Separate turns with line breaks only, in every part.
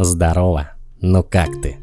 Здорово, ну как ты?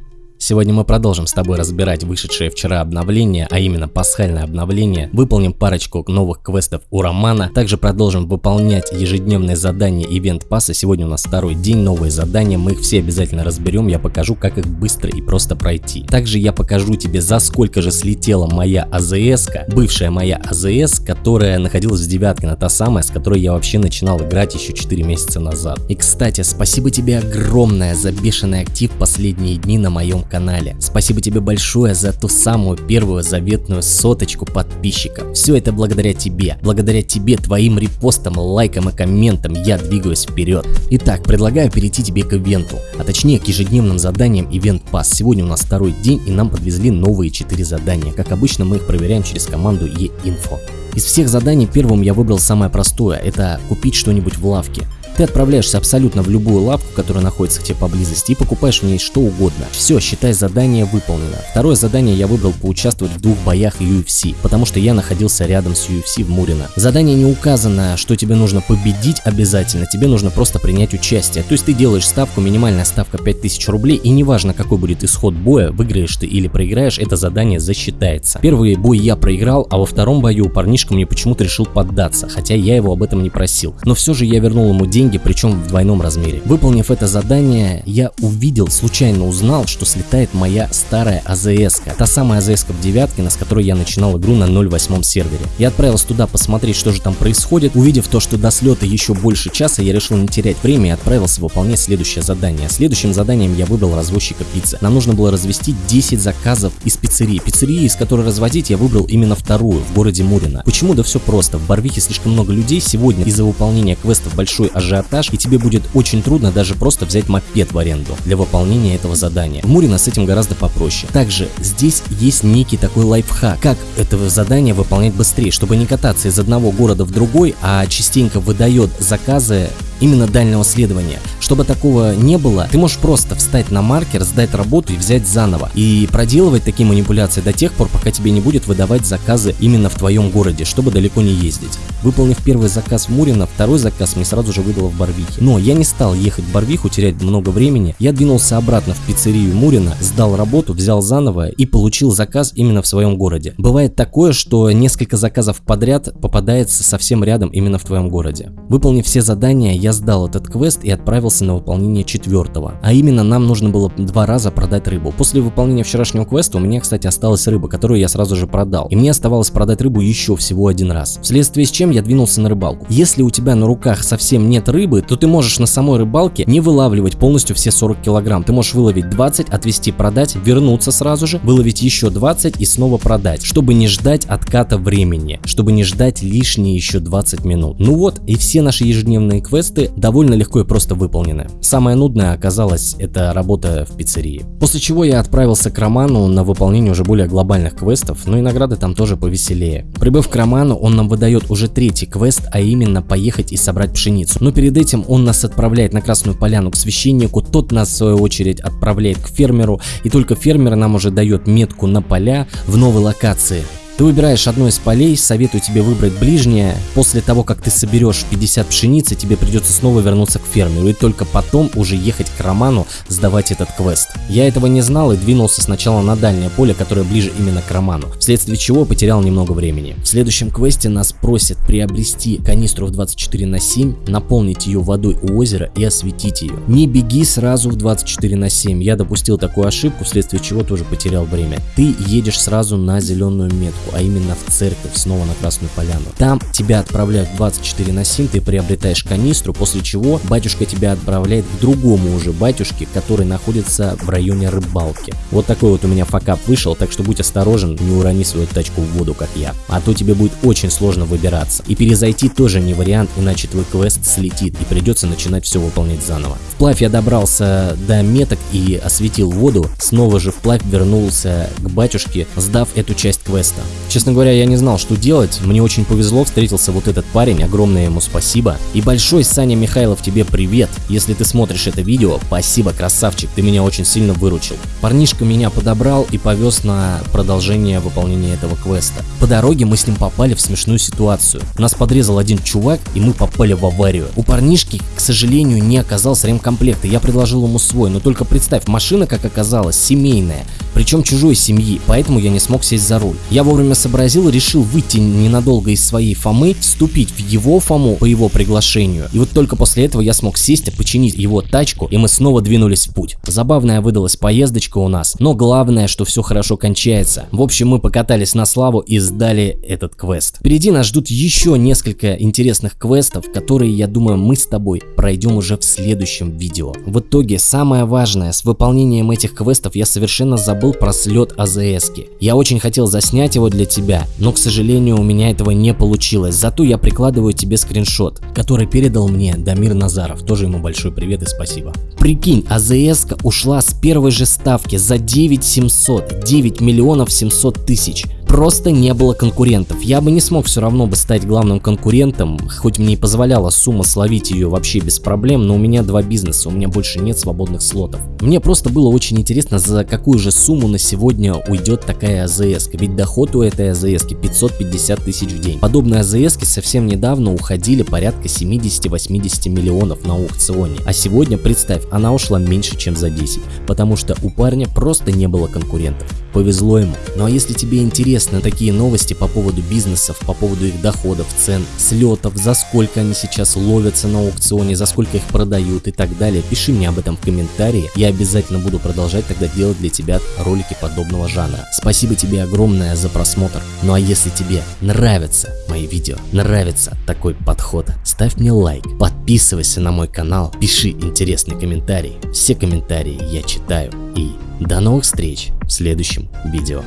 Сегодня мы продолжим с тобой разбирать вышедшее вчера обновление, а именно пасхальное обновление. Выполним парочку новых квестов у Романа. Также продолжим выполнять ежедневные задания Ивент Пасса. Сегодня у нас второй день, новые задания. Мы их все обязательно разберем. Я покажу, как их быстро и просто пройти. Также я покажу тебе, за сколько же слетела моя АЗС, бывшая моя АЗС, которая находилась в девятке, на та самая, с которой я вообще начинал играть еще 4 месяца назад. И кстати, спасибо тебе огромное за бешеный актив последние дни на моем канале канале. Спасибо тебе большое за ту самую первую заветную соточку подписчиков. Все это благодаря тебе. Благодаря тебе, твоим репостам, лайкам и комментам я двигаюсь вперед. Итак, предлагаю перейти тебе к ивенту, а точнее к ежедневным заданиям Event Pass. Сегодня у нас второй день и нам подвезли новые 4 задания. Как обычно мы их проверяем через команду e-info. Из всех заданий первым я выбрал самое простое, это купить что-нибудь в лавке. Ты отправляешься абсолютно в любую лавку, которая находится к тебе поблизости и покупаешь в ней что угодно. Все, считай задание выполнено. Второе задание я выбрал поучаствовать в двух боях UFC, потому что я находился рядом с UFC в Мурино. Задание не указано, что тебе нужно победить обязательно, тебе нужно просто принять участие. То есть ты делаешь ставку, минимальная ставка 5000 рублей и неважно какой будет исход боя, выиграешь ты или проиграешь, это задание засчитается. Первый бой я проиграл, а во втором бою парнишка мне почему-то решил поддаться, хотя я его об этом не просил. Но все же я вернул ему деньги деньги, причем в двойном размере. Выполнив это задание, я увидел, случайно узнал, что слетает моя старая АЗС. -ка. Та самая АЗС в девятке, на с которой я начинал игру на 0.8 сервере. Я отправился туда посмотреть, что же там происходит. Увидев то, что до слета еще больше часа, я решил не терять время и отправился выполнять следующее задание. Следующим заданием я выбрал развозчика пиццы. Нам нужно было развести 10 заказов из пиццерии. Пиццерии, из которой разводить, я выбрал именно вторую, в городе Мурино. Почему? Да все просто. В Барвихе слишком много людей. Сегодня из-за выполнения квестов большой ажиотаж ажиотаж, и тебе будет очень трудно даже просто взять мопед в аренду для выполнения этого задания. В Мурино с этим гораздо попроще. Также здесь есть некий такой лайфхак, как это задание выполнять быстрее, чтобы не кататься из одного города в другой, а частенько выдает заказы именно дальнего следования. Чтобы такого не было, ты можешь просто встать на маркер, сдать работу и взять заново. И проделывать такие манипуляции до тех пор, пока тебе не будет выдавать заказы именно в твоем городе, чтобы далеко не ездить. Выполнив первый заказ в Мурино, второй заказ мне сразу же выдало в Барвихе. Но я не стал ехать в Барвиху, терять много времени. Я двинулся обратно в пиццерию Мурино, сдал работу, взял заново и получил заказ именно в своем городе. Бывает такое, что несколько заказов подряд попадается совсем рядом именно в твоем городе. Выполнив все задания, я сдал этот квест и отправился на выполнение четвертого. А именно нам нужно было два раза продать рыбу. После выполнения вчерашнего квеста у меня, кстати, осталась рыба, которую я сразу же продал. И мне оставалось продать рыбу еще всего один раз. Вследствие с чем я двинулся на рыбалку. Если у тебя на руках совсем нет рыбы, то ты можешь на самой рыбалке не вылавливать полностью все 40 килограмм. Ты можешь выловить 20, отвезти, продать, вернуться сразу же, выловить еще 20 и снова продать, чтобы не ждать отката времени, чтобы не ждать лишние еще 20 минут. Ну вот и все наши ежедневные квесты квесты довольно легко и просто выполнены. Самое нудное оказалось это работа в пиццерии. После чего я отправился к Роману на выполнение уже более глобальных квестов, но и награды там тоже повеселее. Прибыв к Роману, он нам выдает уже третий квест, а именно поехать и собрать пшеницу. Но перед этим он нас отправляет на Красную Поляну к священнику, тот нас в свою очередь отправляет к фермеру, и только фермер нам уже дает метку на поля в новой локации. Ты выбираешь одно из полей, советую тебе выбрать ближнее. После того, как ты соберешь 50 пшеницы, тебе придется снова вернуться к фермеру и только потом уже ехать к Роману сдавать этот квест. Я этого не знал и двинулся сначала на дальнее поле, которое ближе именно к Роману, вследствие чего потерял немного времени. В следующем квесте нас просят приобрести канистру в 24 на 7, наполнить ее водой у озера и осветить ее. Не беги сразу в 24 на 7, я допустил такую ошибку, вследствие чего тоже потерял время. Ты едешь сразу на зеленую метку а именно в церковь, снова на Красную Поляну. Там тебя отправляют 24 на 7, ты приобретаешь канистру, после чего батюшка тебя отправляет к другому уже батюшке, который находится в районе рыбалки. Вот такой вот у меня факап вышел, так что будь осторожен, не урони свою тачку в воду, как я. А то тебе будет очень сложно выбираться. И перезайти тоже не вариант, иначе твой квест слетит и придется начинать все выполнять заново. Вплавь я добрался до меток и осветил воду, снова же вплавь вернулся к батюшке, сдав эту часть квеста. Честно говоря, я не знал, что делать. Мне очень повезло, встретился вот этот парень, огромное ему спасибо. И большой Саня Михайлов тебе привет. Если ты смотришь это видео, спасибо, красавчик, ты меня очень сильно выручил. Парнишка меня подобрал и повез на продолжение выполнения этого квеста. По дороге мы с ним попали в смешную ситуацию. Нас подрезал один чувак, и мы попали в аварию. У парнишки, к сожалению, не оказался ремкомплект, и я предложил ему свой. Но только представь, машина, как оказалось, семейная причем чужой семьи, поэтому я не смог сесть за руль. Я вовремя сообразил и решил выйти ненадолго из своей Фомы, вступить в его Фому по его приглашению. И вот только после этого я смог сесть, починить его тачку, и мы снова двинулись в путь. Забавная выдалась поездочка у нас, но главное, что все хорошо кончается. В общем, мы покатались на славу и сдали этот квест. Впереди нас ждут еще несколько интересных квестов, которые, я думаю, мы с тобой пройдем уже в следующем видео. В итоге, самое важное, с выполнением этих квестов я совершенно забыл забыл про слет АЗС. -ки. Я очень хотел заснять его для тебя, но, к сожалению, у меня этого не получилось. Зато я прикладываю тебе скриншот, который передал мне Дамир Назаров. Тоже ему большой привет и спасибо. Прикинь, АЗС ушла с первой же ставки за 9 700, 9 миллионов 700 тысяч просто не было конкурентов. Я бы не смог все равно бы стать главным конкурентом, хоть мне и позволяла сумма словить ее вообще без проблем, но у меня два бизнеса, у меня больше нет свободных слотов. Мне просто было очень интересно, за какую же сумму на сегодня уйдет такая АЗС, ведь доход у этой АЗС 550 тысяч в день. Подобные АЗС совсем недавно уходили порядка 70-80 миллионов на аукционе, а сегодня, представь, она ушла меньше, чем за 10, потому что у парня просто не было конкурентов. Повезло ему. Ну а если тебе интересны такие новости по поводу бизнесов, по поводу их доходов, цен, слетов, за сколько они сейчас ловятся на аукционе, за сколько их продают и так далее, пиши мне об этом в комментарии. Я обязательно буду продолжать тогда делать для тебя ролики подобного жанра. Спасибо тебе огромное за просмотр. Ну а если тебе нравятся мои видео, нравится такой подход, ставь мне лайк, подписывайся на мой канал, пиши интересный комментарий. Все комментарии я читаю. И до новых встреч в следующем видео.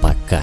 Пока.